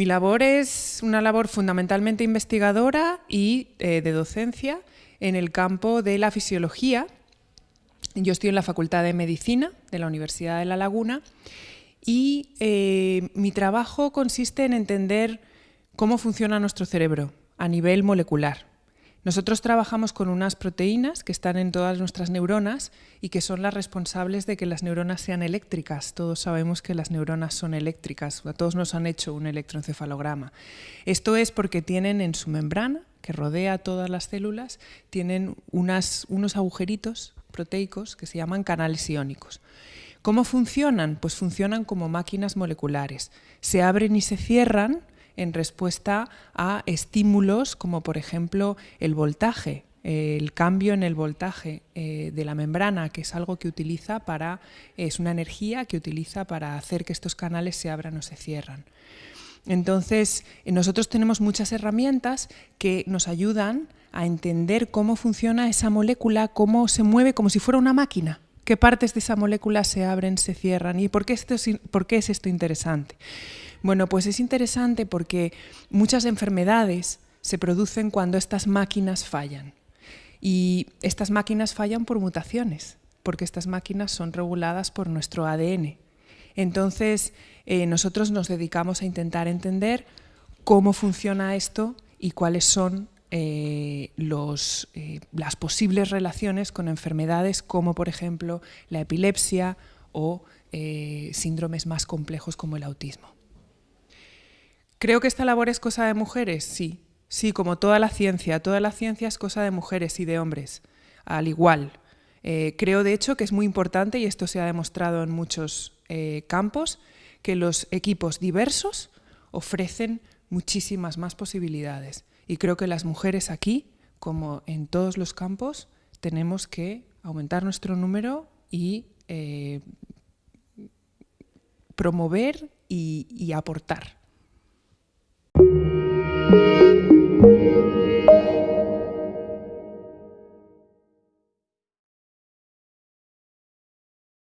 Mi labor es una labor fundamentalmente investigadora y eh, de docencia en el campo de la fisiología. Yo estoy en la Facultad de Medicina de la Universidad de La Laguna y eh, mi trabajo consiste en entender cómo funciona nuestro cerebro a nivel molecular. Nosotros trabajamos con unas proteínas que están en todas nuestras neuronas y que son las responsables de que las neuronas sean eléctricas. Todos sabemos que las neuronas son eléctricas, a todos nos han hecho un electroencefalograma. Esto es porque tienen en su membrana, que rodea todas las células, tienen unos agujeritos proteicos que se llaman canales iónicos. ¿Cómo funcionan? Pues funcionan como máquinas moleculares. Se abren y se cierran en respuesta a estímulos como por ejemplo el voltaje, el cambio en el voltaje eh, de la membrana, que es algo que utiliza para, es una energía que utiliza para hacer que estos canales se abran o se cierran. Entonces, eh, nosotros tenemos muchas herramientas que nos ayudan a entender cómo funciona esa molécula, cómo se mueve como si fuera una máquina qué partes de esa molécula se abren, se cierran y por qué, esto es, por qué es esto interesante. Bueno, pues es interesante porque muchas enfermedades se producen cuando estas máquinas fallan. Y estas máquinas fallan por mutaciones, porque estas máquinas son reguladas por nuestro ADN. Entonces, eh, nosotros nos dedicamos a intentar entender cómo funciona esto y cuáles son eh, eh, las posibles relaciones con enfermedades como por ejemplo la epilepsia o síndromes más complejos como el autismo. ¿Creo que esta labor es cosa de mujeres? Sí, sí, como toda la ciencia. Toda la ciencia es cosa de mujeres y de hombres, al igual. creo de hecho que es muy importante, y esto se ha demostrado en muchos campos, que los equipos diversos ofrecen muchísimas más posibilidades. Y creo que las mujeres aquí, como en todos los campos, tenemos que aumentar nuestro número y eh, promover y aportar.